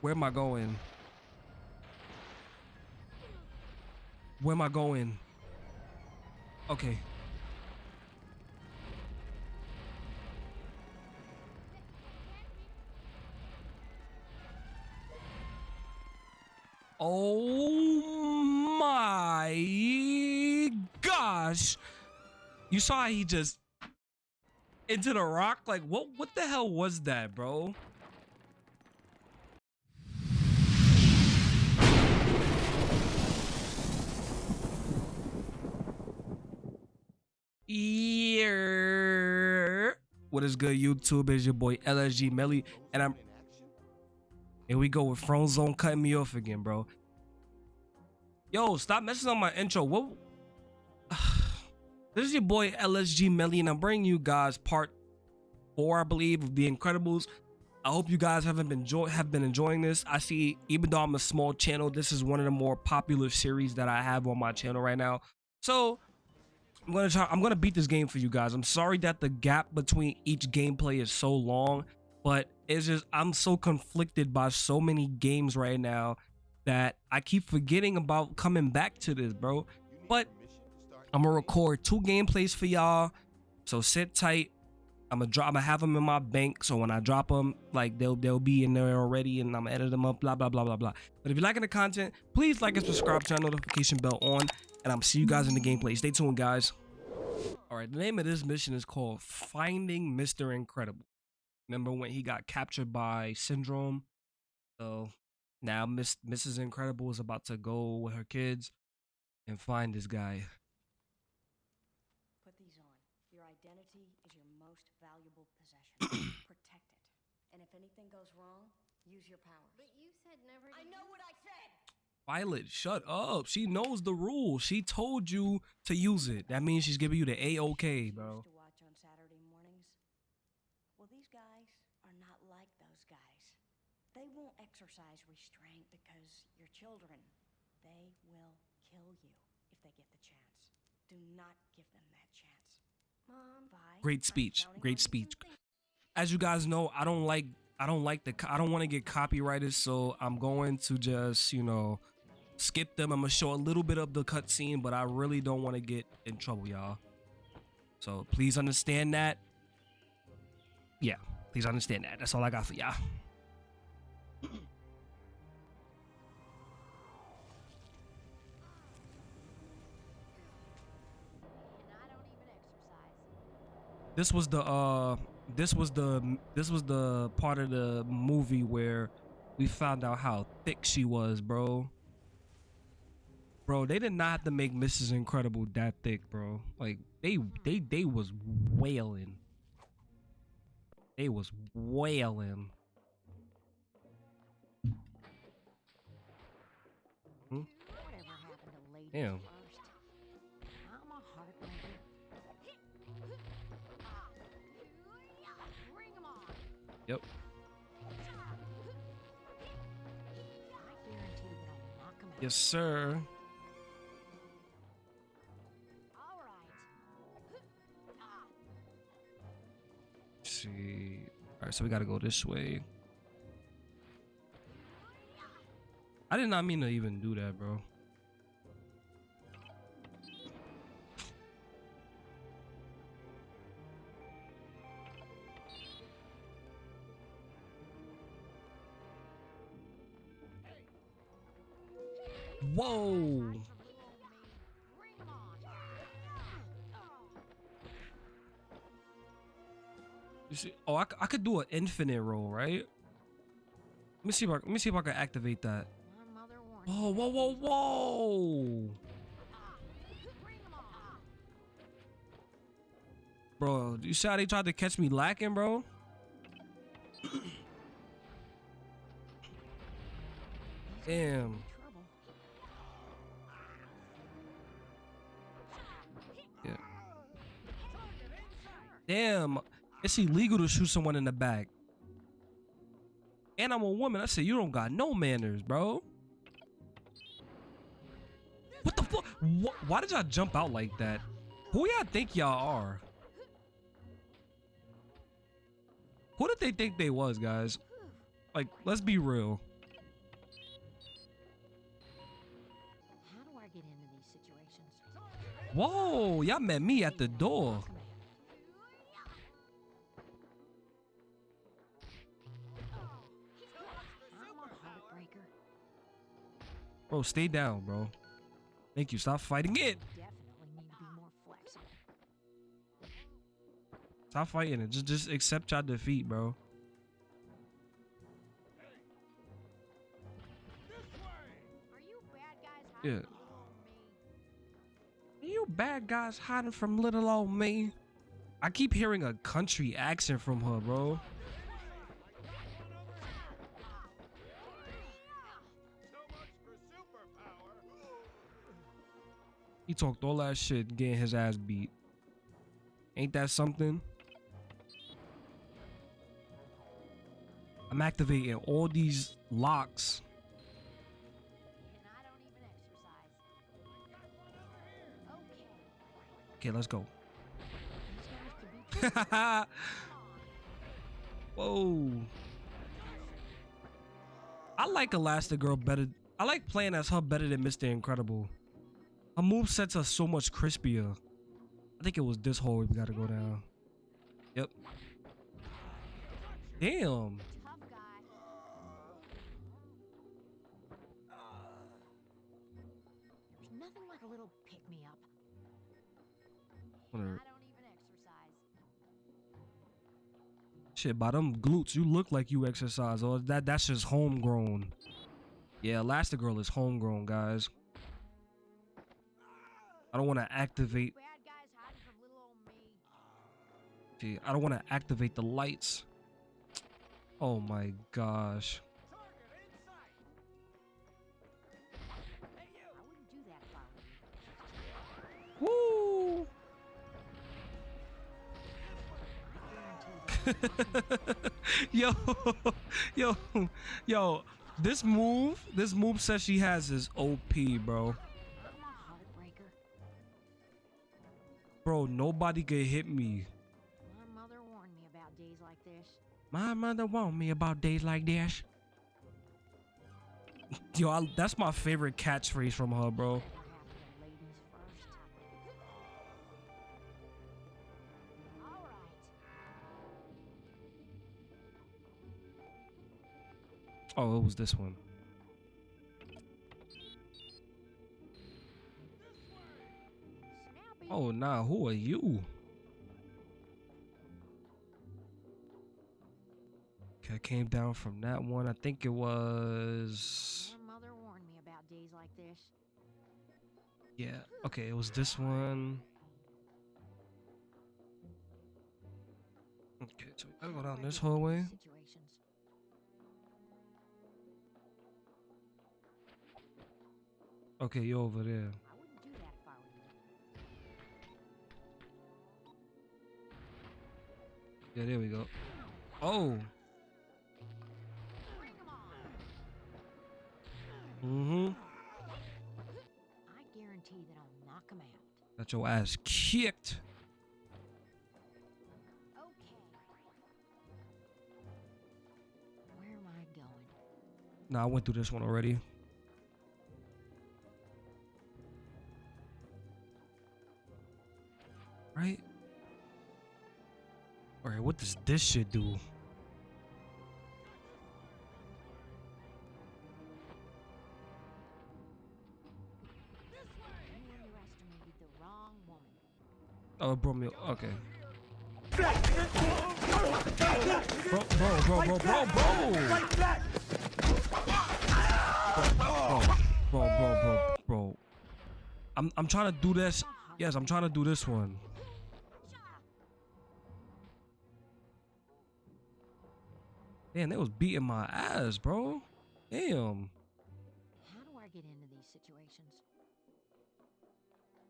Where am I going? Where am I going? Okay. Oh my gosh. You saw he just into the rock? Like what what the hell was that, bro? Yeah. What is good, YouTube? It's your boy LSG Melly, and I'm here we go with Frozone cutting me off again, bro. Yo, stop messing on my intro. What? this is your boy LSG Melly, and I'm bringing you guys part four, I believe, of The Incredibles. I hope you guys haven't been enjoy have been enjoying this. I see, even though I'm a small channel, this is one of the more popular series that I have on my channel right now. So I'm gonna try. I'm gonna beat this game for you guys. I'm sorry that the gap between each gameplay is so long, but it's just I'm so conflicted by so many games right now that I keep forgetting about coming back to this, bro. But I'm gonna record two gameplays for y'all, so sit tight. I'm gonna drop. I'm gonna have them in my bank, so when I drop them, like they'll they'll be in there already, and I'm gonna edit them up. Blah blah blah blah blah. But if you're liking the content, please like and subscribe, turn notification bell on, and I'm see you guys in the gameplay. Stay tuned, guys. All right, the name of this mission is called Finding Mr. Incredible. Remember when he got captured by Syndrome? So now Miss Mrs. Incredible is about to go with her kids and find this guy. Put these on. Your identity is your most valuable possession. Protect it. And if anything goes wrong, use your powers. But you said never to I know what I said! Violet, shut up. She knows the rules. She told you to use it. That means she's giving you the A-OK, bro. To watch on Saturday mornings. Well, these guys are not like those guys. They won't exercise restraint because you're children. They will kill you if they get the chance. Do not give them that chance. Mom. Vi, Great speech. Great speech. As you guys know, I don't like I don't like the I don't want to get copyrighted, so I'm going to just, you know, skip them. I'm gonna show a little bit of the cutscene, but I really don't want to get in trouble, y'all. So please understand that. Yeah, please understand that. That's all I got for y'all. This was the uh this was the this was the part of the movie where we found out how thick she was, bro. Bro, they did not have to make Mrs. Incredible that thick, bro. Like they they they was wailing. They was wailing. Hmm? Damn. Yep. Yes, sir. See. All right, so we got to go this way. I did not mean to even do that, bro. Whoa. See, oh, I could do an infinite roll, right? Let me see if I, let me see if I can activate that. My mother warned me. Oh, whoa, whoa, whoa! Bro, you see how they tried to catch me lacking, bro? Damn. Yeah. Damn. It's illegal to shoot someone in the back. And I'm a woman. I said, you don't got no manners, bro. What the fuck? Wh why did y'all jump out like that? Who y'all think y'all are? Who did they think they was, guys? Like, let's be real. Whoa, y'all met me at the door. Bro, stay down, bro. Thank you. Stop fighting it. Stop fighting it. Just just accept your defeat, bro. Yeah. You bad guys hiding from little old me. I keep hearing a country accent from her, bro. He talked all that shit, getting his ass beat. Ain't that something? I'm activating all these locks. Okay. Let's go. Whoa. I like Elastigirl better. I like playing as her better than Mr. Incredible. Her move sets are so much crispier. I think it was this hole we gotta go down. Yep. Damn. Tough guy. There's nothing like a little pick me up. And I Whatever. don't even exercise. Shit, by them glutes, you look like you exercise. Or that that's just homegrown. Yeah, Elastigirl is homegrown, guys. I don't want to activate. Bad guys hiding from little old me. See, I don't want to activate the lights. Oh my gosh. I wouldn't do that if I were you. Woo! Yo, yo, yo. This move, this move says she has is OP, bro. Bro, nobody could hit me. My mother warned me about days like this. My mother warned me about days like this. Yo, I, that's my favorite catchphrase from her, bro. What happened to ladies first? All right. Oh, it was this one. Oh, nah, who are you? Okay, I came down from that one. I think it was. My mother warned me about days like this. Yeah, okay, it was this one. Okay, so gotta go down this get into these hallway. Okay, you're over there. Yeah, there we go. Oh. Mm-hmm. I guarantee that I'll knock 'em out. Got your ass kicked. Okay. Where am I going? Nah, I went through this one already. Right? What does this shit do? Oh, brought me. Okay. Bro, bro, bro, bro, bro, bro. Bro, bro, bro, bro, bro. I'm, I'm trying to do this. Yes, I'm trying to do this one. Damn, they was beating my ass, bro. Damn. How do I get into these situations?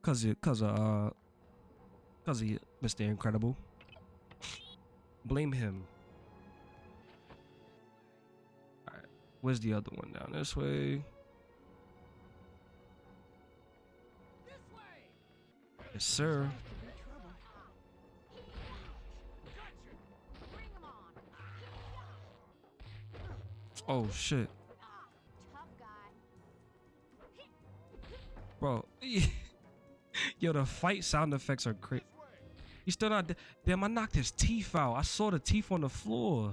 Cause it, cause of, uh, cause he, Mr. Incredible. Blame him. Alright, where's the other one? Down this way. Yes, sir. Oh shit, bro. Yo, the fight sound effects are crazy. He's still not. Damn, I knocked his teeth out. I saw the teeth on the floor.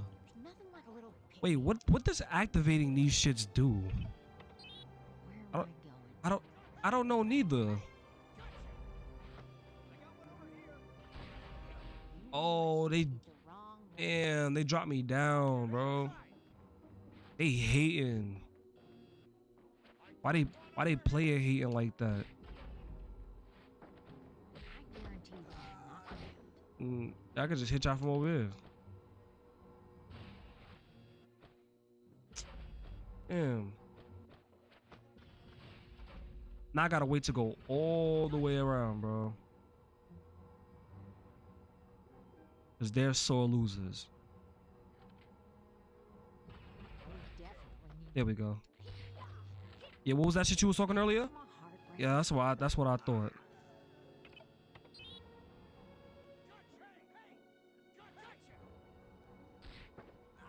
Wait, what? What does activating these shits do? I don't- I don't. I don't know neither. Oh, they damn. They dropped me down, bro. They hating. Why they? Why they player hating like that? Mm, I could just hit y'all from over here. Damn. Now I gotta wait to go all the way around, bro. Cause they're sore losers. There we go. Yeah, what was that shit you was talking earlier? Yeah, that's what I, that's what I thought.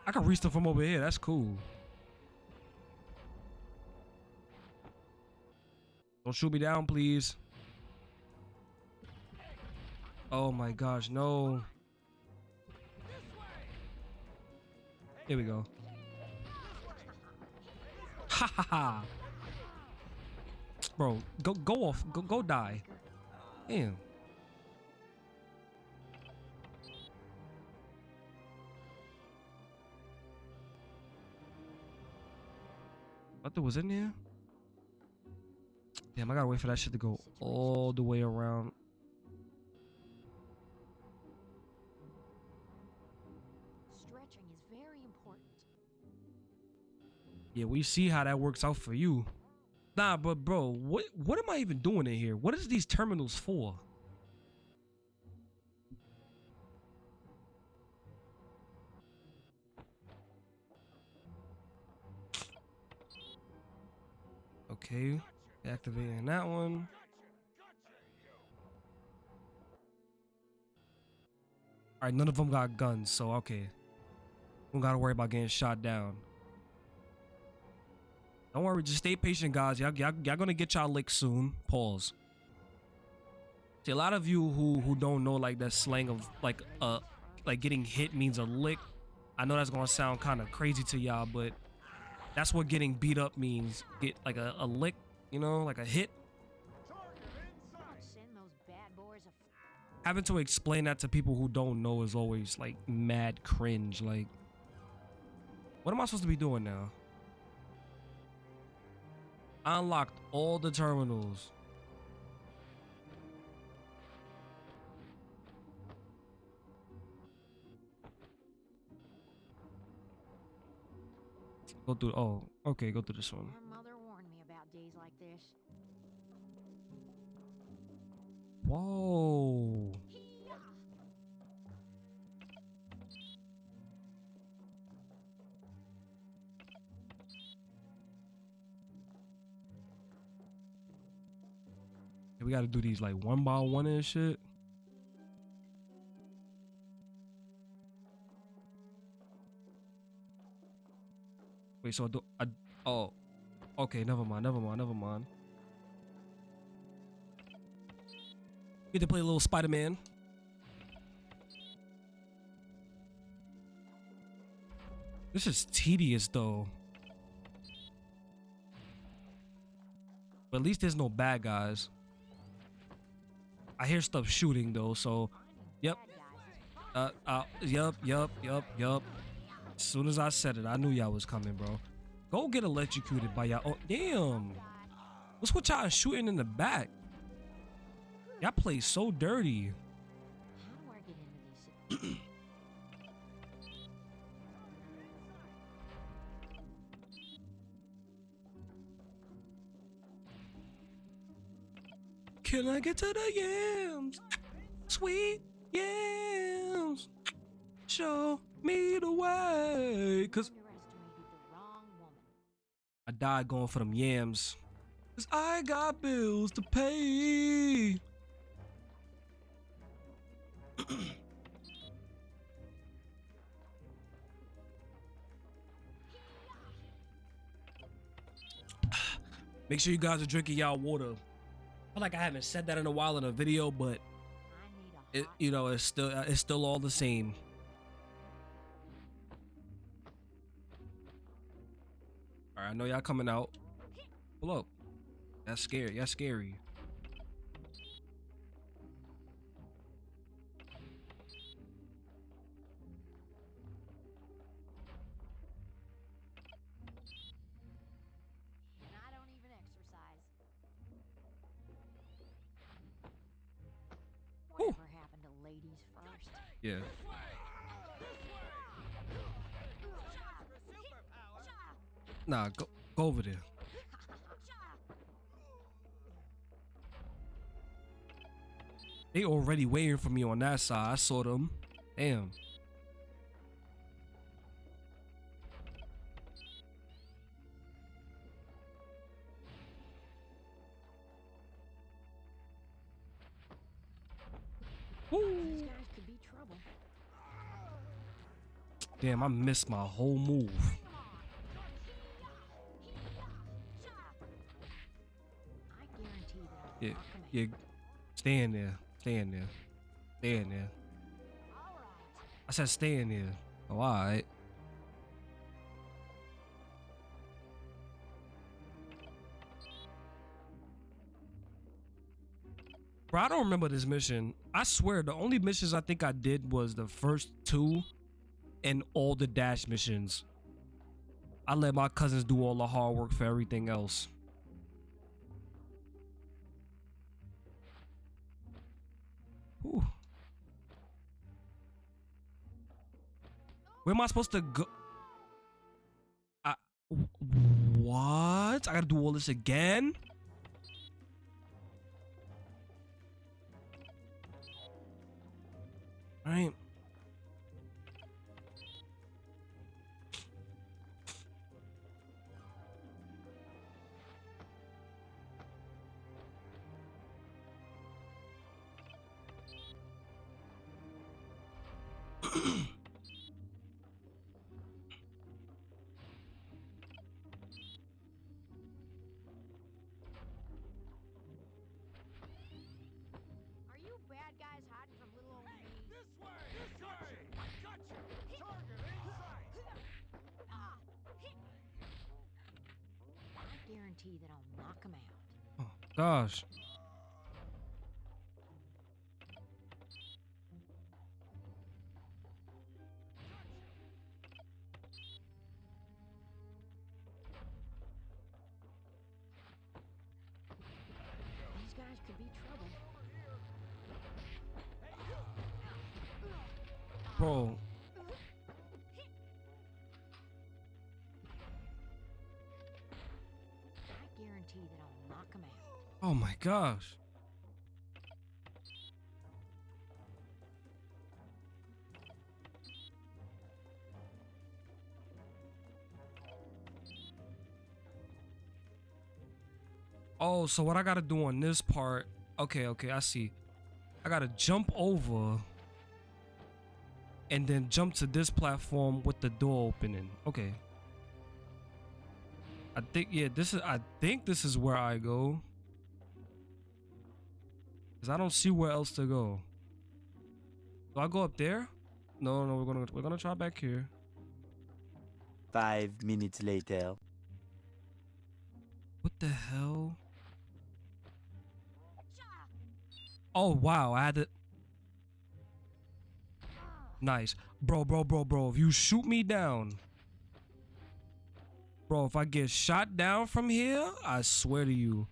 I can reach them from over here. That's cool. Don't shoot me down, please. Oh my gosh, no. Here we go. Ha ha ha. Bro, go go off. Go go die. Damn. What was in there? Damn, I gotta wait for that shit to go all the way around. Yeah, we see how that works out for you. Nah, but bro, what what am I even doing in here? What is these terminals for? Okay, activating that one. All right, none of them got guns, so okay. Don't gotta worry about getting shot down. Don't worry, just stay patient, guys. Y'all, y'all, y'all gonna get y'all lick soon. Pause. See, a lot of you who who don't know like that slang of like uh like getting hit means a lick. I know that's gonna sound kind of crazy to y'all, but that's what getting beat up means. Get like a, a lick, you know, like a hit. Having to explain that to people who don't know is always like mad cringe. Like, what am I supposed to be doing now? Unlocked all the terminals. Go through. Oh, okay. Go through this one. My we gotta do these like one by one and shit. Wait, so I do I oh okay, never mind, never mind, never mind. Get to play a little Spider-Man. This is tedious though. But at least there's no bad guys. I hear stuff shooting though, so yep. Uh, uh, yup, yup, yup, yup. As soon as I said it, I knew y'all was coming, bro. Go get electrocuted by y'all. Oh, damn. What's with y'all shooting in the back? Y'all play so dirty. Can I get to the yams? Sweet yams. Show me the way. Cause. I died going for them yams. Cause I got bills to pay. Make sure you guys are drinking y'all water. Feel like I haven't said that in a while in a video, but it you know it's still uh, it's still all the same. All right, I know y'all coming out. Up. That's scary. That's scary. Yeah. Nah, go go over there. They already waiting for me on that side. I saw them. Damn. Damn, I missed my whole move. Yeah, yeah. Stay in there. Stay in there. Stay in there. I said stay in there. Oh, alright. Bro, I don't remember this mission. I swear, the only missions I think I did was the first two and all the dash missions. I let my cousins do all the hard work for everything else. Whew. Where am I supposed to go? I what? I gotta do all this again? Right. Guarantee that I'll knock 'em out. Oh, gosh. Gosh. Oh, so what I gotta do on this part? Okay, okay, I see. I gotta jump over and then jump to this platform with the door opening. Okay. I think yeah, this is I think this is where I go. Cause I don't see where else to go. Do I go up there? No, no, we're gonna we're gonna try back here. Five minutes later. What the hell? Oh wow, I had to Nice. Bro, bro, bro, bro. If you shoot me down. Bro, if I get shot down from here, I swear to you.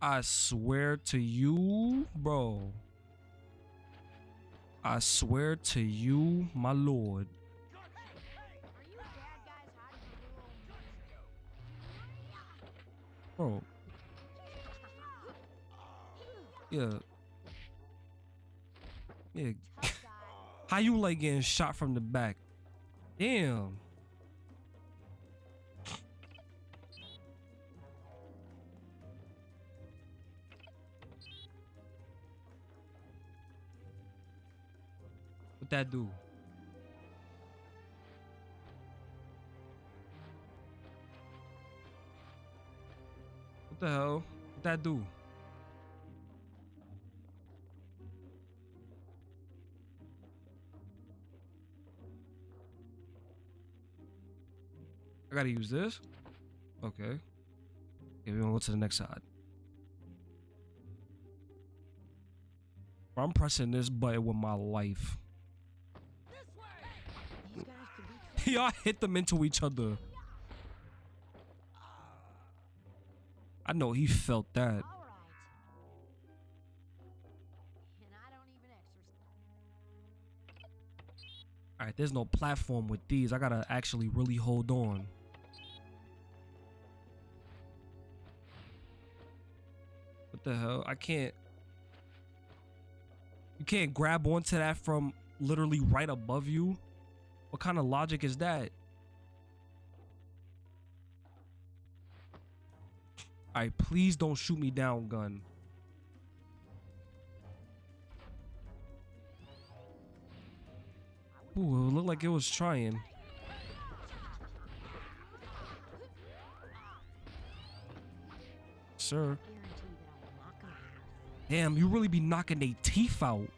I swear to you, bro. I swear to you, my lord. Bro. Yeah. Yeah. How you like getting shot from the back? Damn. Dadu. What the hell? What that do? I gotta use this? Okay. Okay, we're gonna go to the next side. I'm pressing this button with my life. Y'all hit them into each other. I know he felt that. All right. And I don't even exercise. All right, there's no platform with these. I gotta actually really hold on. What the hell? I can't. You can't grab onto that from literally right above you. What kind of logic is that? All right, please don't shoot me down, gun. Ooh, it looked like it was trying. Sir. guaranteed that I'll knock 'em out. Damn, you really be knocking their teeth out.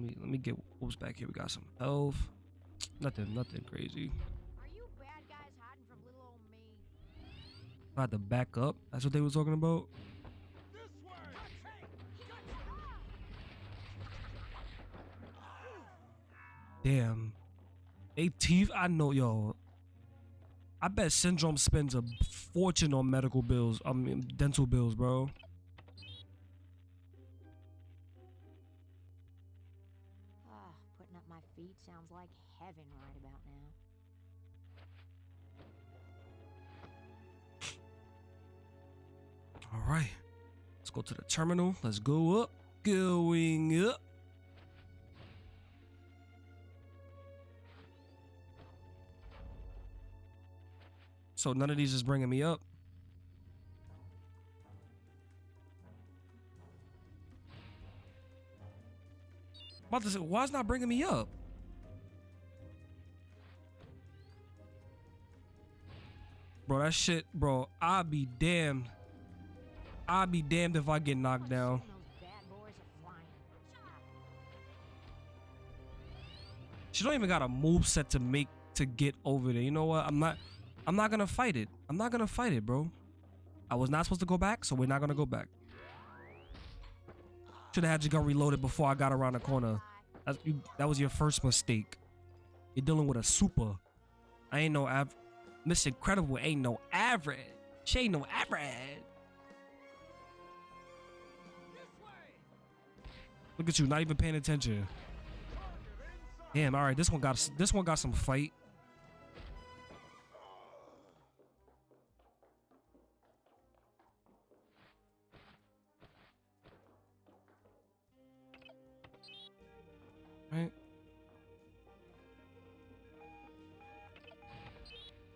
Let me let me get what's back here. We got some health. Nothing, nothing crazy. Are you bad guys hiding from little old me? I had to back up. That's what they were talking about. This way! Damn. They teeth. I know, yo. I bet Syndrome spends a fortune on medical bills. I mean, dental bills, bro. Right about now. All right. Let's go to the terminal. Let's go up. Going up. So none of these is bringing me up. About to say, why is not bringing me up? Bro, that shit, bro, I'll be damned. I'll be damned if I get knocked down. Soon those bad boys are flying. She don't even got a move set to make to get over there. You know what? I'm not I'm not gonna fight it. I'm not gonna fight it, bro. I was not supposed to go back, so we're not gonna go back. Should have had your gun reloaded before I got around the corner. That's, you, that was your first mistake. You're dealing with a super. I ain't no av. Miss Incredible ain't no average. She ain't no average. Look at you, not even paying attention. Damn. All right, this one got this one got some fight.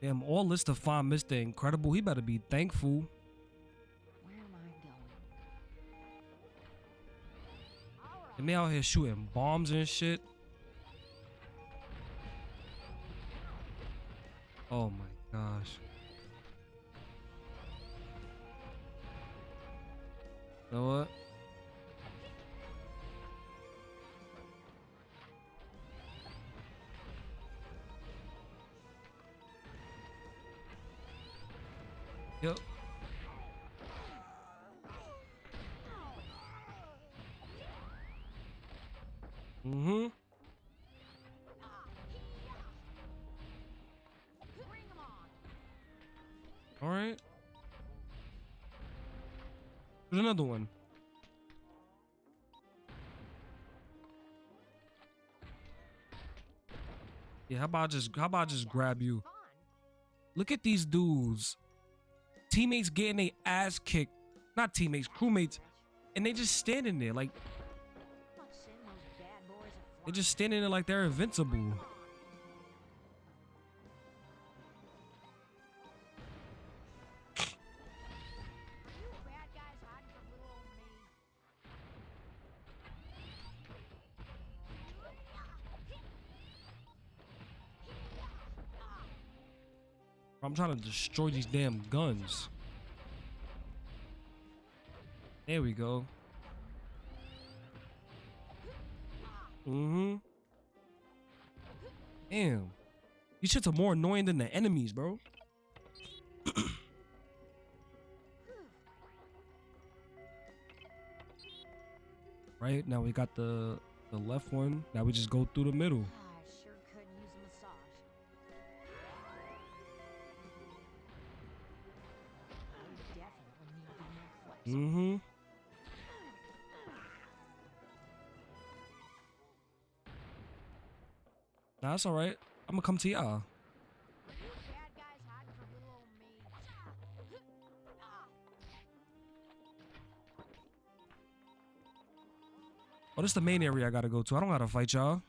Damn, all this to find Mr. Incredible. He better be thankful. And they out here shooting bombs and shit. Oh my gosh. You know what? Yep. Mm-hmm. All right. There's another one. Yeah, how about I just how about I just grab you? Look at these dudes. Teammates getting their ass kicked. Not teammates, crewmates. And they just standing there like Let's send those bad boys a they just standing there like they're invincible. I'm trying to destroy these damn guns. There we go. Mm-hmm. Damn. These shits are more annoying than the enemies, bro. right now we got the the left one. Now we just go through the middle. Mm-hmm. Nah, that's all right. I'm gonna come to y'all. Oh, this is the main area I gotta go to. I don't gotta fight y'all.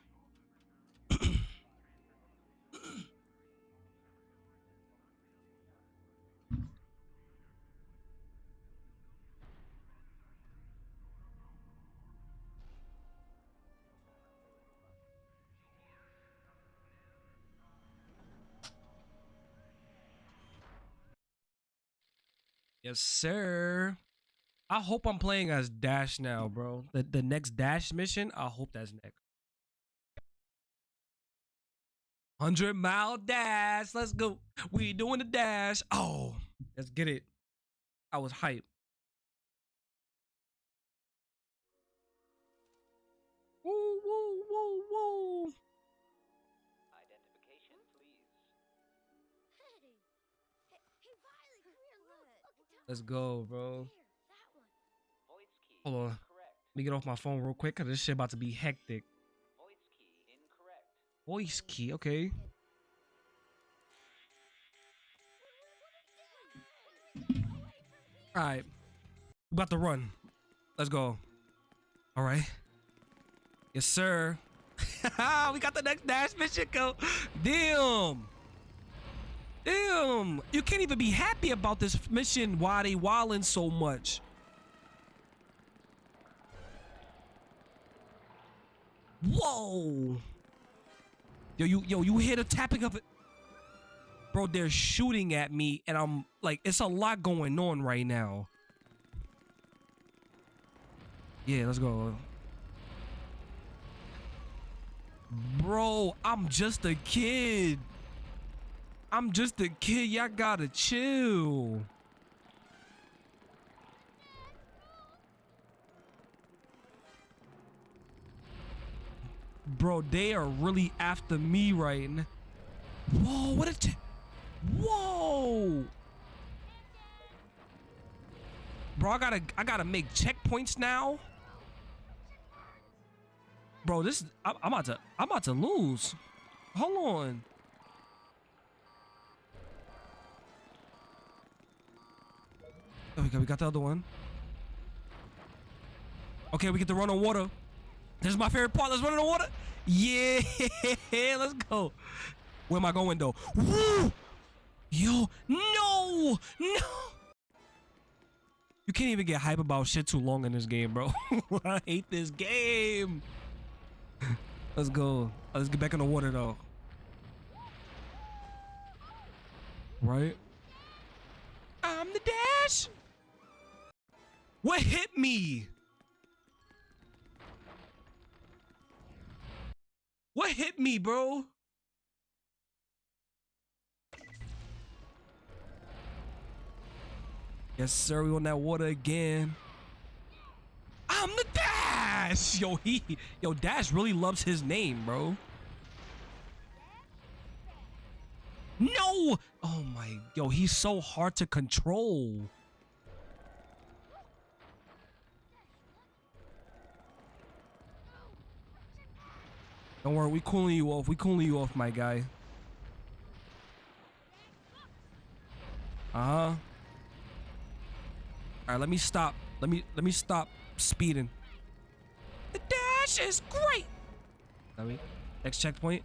Yes, sir. I hope I'm playing as Dash now, bro. The the next Dash mission, I hope that's next. 100 mile dash. Let's go. We doing the dash. Oh, let's get it. I was hyped. Let's go, bro. Here, that one. Voice key. Hold on. Let me get off my phone real quick because this shit about to be hectic. Voice key. Incorrect. Voice key, okay. All right, we about to run. Let's go. All right. Yes, sir. we got the next dash mission. Go. Damn. Damn. You can't even be happy about this mission. Why they so much? Whoa. Yo, you yo, you hear the tapping of it? Bro, they're shooting at me and I'm like it's a lot going on right now. Yeah, let's go. Bro, I'm just a kid. I'm just a kid. Y'all gotta chill. Bro, they are really after me right now. Whoa, what a Whoa! Bro, I gotta I gotta make checkpoints now. Bro, this I'm about to I'm about to lose. Hold on. Okay, we got the other one. Okay, we get to run on water. This is my favorite part. Let's run on water. Yeah, let's go. Where am I going though? Woo! Yo, no, no. You can't even get hype about shit too long in this game, bro. I hate this game. Let's go. Let's get back in the water though. Right? I'm the dash. What hit me? What hit me, bro? Yes, sir. We on that water again. I'm the Dash. Yo, he, yo, Dash really loves his name, bro. No. Oh my, yo, he's so hard to control. Don't worry, we cooling you off. We cooling you off, my guy. Uh huh. All right, let me stop. Let me let me stop speeding. The dash is great. Let me next checkpoint.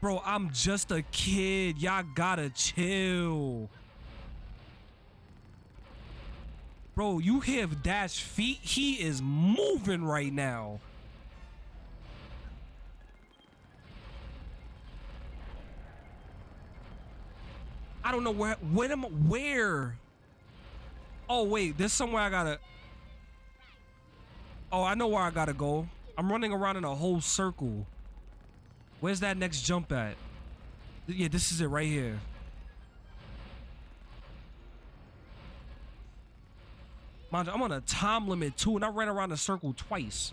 Bro, I'm just a kid. Y'all gotta chill. Bro, you have Dash feet? He is moving right now. Don't know where. When am where? Oh wait, there's somewhere I gotta. Oh, I know where I gotta go. I'm running around in a whole circle. Where's that next jump at? Yeah, this is it right here. Mind you, I'm on a time limit too, and I ran around the circle twice.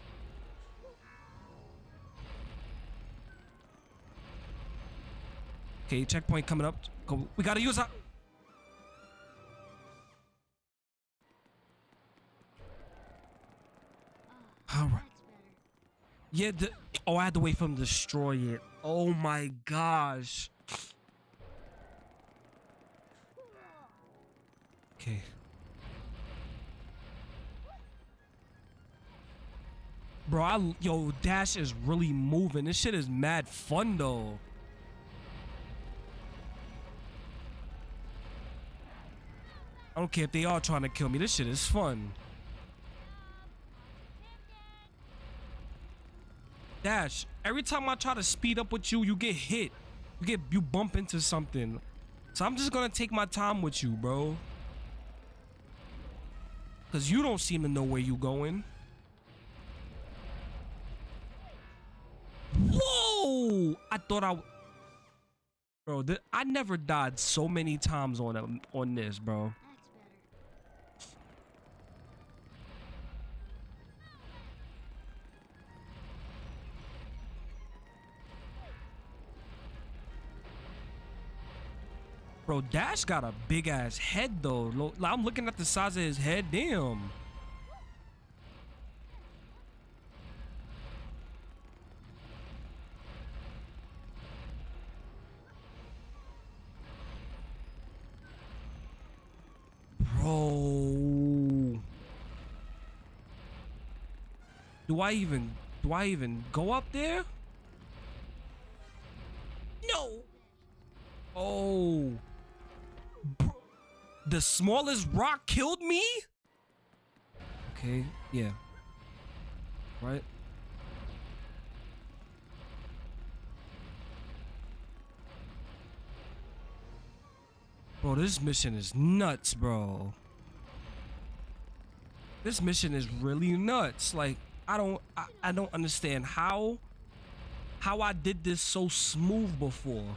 Okay, checkpoint coming up. We gotta use our. All right. Yeah. The, oh, I had to wait for him to destroy it. Oh my gosh. Okay. Bro, I, yo, Dash is really moving. This shit is mad fun though. I don't care if they are trying to kill me. This shit is fun. Dash, every time I try to speed up with you, you get hit. You get you bump into something. So I'm just gonna take my time with you, bro. Cause you don't seem to know where you going. Whoa! I thought I, bro. I never died so many times on a, on this, bro. Bro, Dash got a big ass head though. I'm looking at the size of his head. Damn. Bro. Do I even do I even go up there? No. Oh. The smallest rock killed me? Okay, yeah. Right? Bro, this mission is nuts, bro. This mission is really nuts. Like, I don't I, I don't understand how how I did this so smooth before.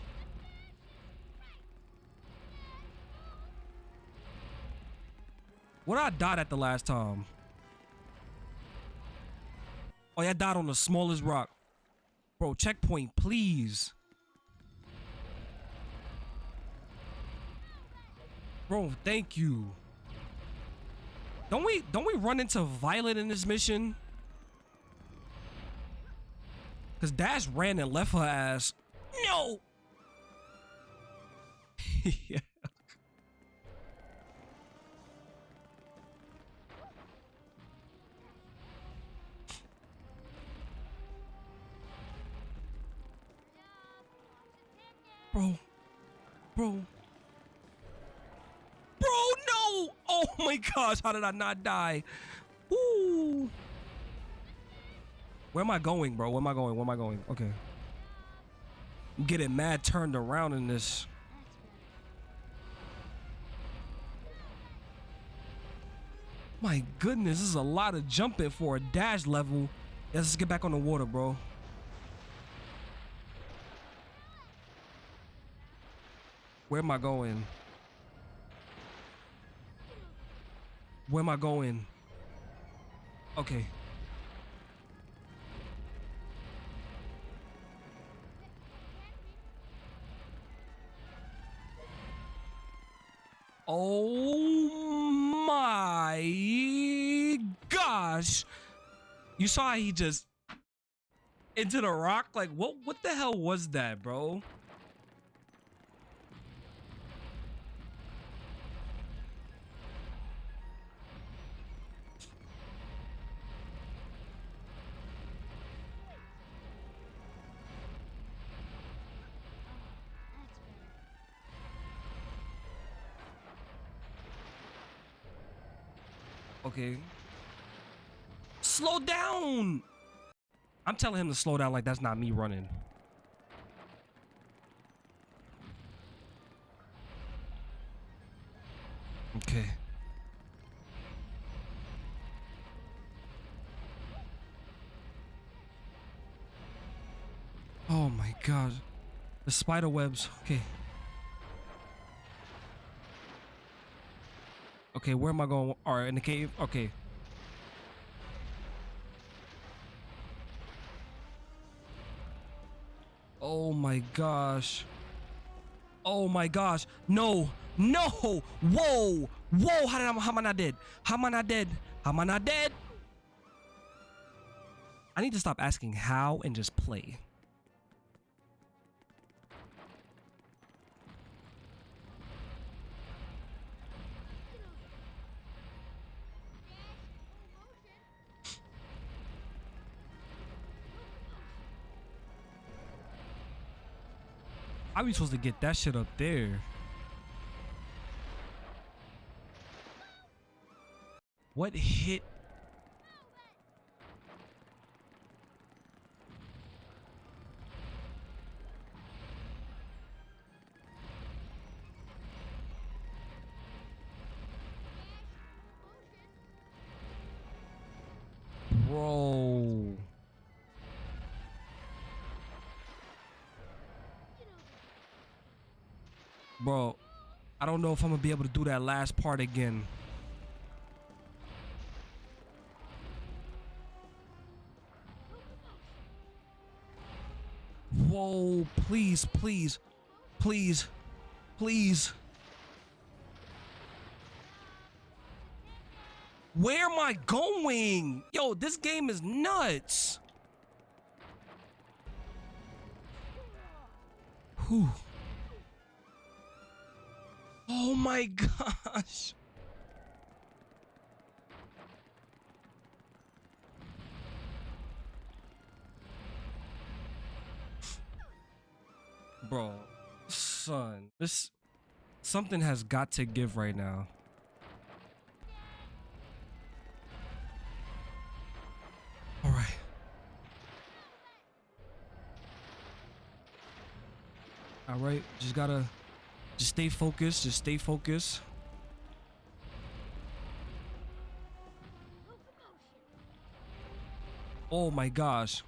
What I died at the last time? Oh, yeah, I died on the smallest rock. Bro, checkpoint, please. Bro, thank you. Don't we don't we run into Violet in this mission? Cause Dash ran and left her ass. No. yeah. Bro. Bro. Bro, no! Oh my gosh, how did I not die? Ooh. Where am I going, bro? Where am I going? Where am I going? Okay. I'm getting mad turned around in this. My goodness, this is a lot of jumping for a dash level. Let's get back on the water, bro. Where am I going? Where am I going? Okay. Oh my gosh. You saw he just into the rock? Like what what the hell was that, bro? Okay. Slow down. I'm telling him to slow down like that's not me running. Okay. Oh my god. The spider webs. Okay. Okay, where am I going? All right, in the cave. Okay. Oh my gosh. Oh my gosh. No. No. Whoa. Whoa. How did I, how am I not dead? How am I not dead? How am I not dead? I need to stop asking how and just play. How are we supposed to get that shit up there? What hit? Don't know if I'm gonna be able to do that last part again. Whoa, please, please, please, please. Where am I going? Yo, this game is nuts. Whew. Oh my gosh. Bro, son, this something has got to give right now. All right. All right, just gotta just stay focused. Just stay focused. Oh my gosh.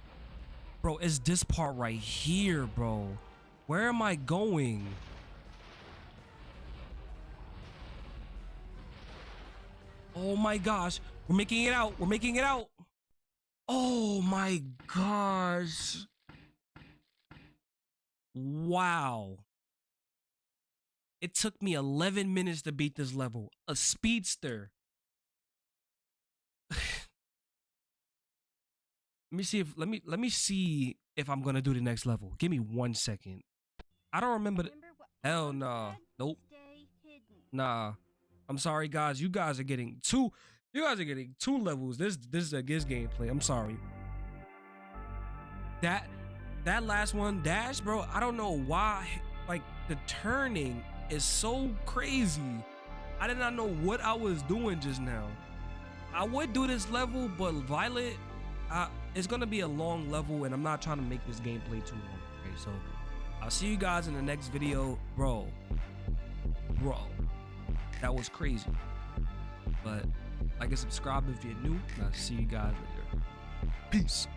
Bro, it's this part right here, bro. Where am I going? Oh my gosh. We're making it out. We're making it out. Oh my gosh. Wow. It took me 11 minutes to beat this level. A speedster. let me see if let me let me see if I'm gonna do the next level. Give me one second. I don't remember. The, hell no. nah. Nope. Nah. I'm sorry, guys. You guys are getting two. You guys are getting two levels. This this is a Giz gameplay. I'm sorry. That that last one, dash, bro. I don't know why. Like the turning is so crazy. I did not know what I was doing just now. I would do this level, but Violet, uh, it's gonna be a long level, and I'm not trying to make this gameplay too long. Okay, so I'll see you guys in the next video, bro. Bro, that was crazy. But like and subscribe if you're new, and I'll see you guys later. Peace.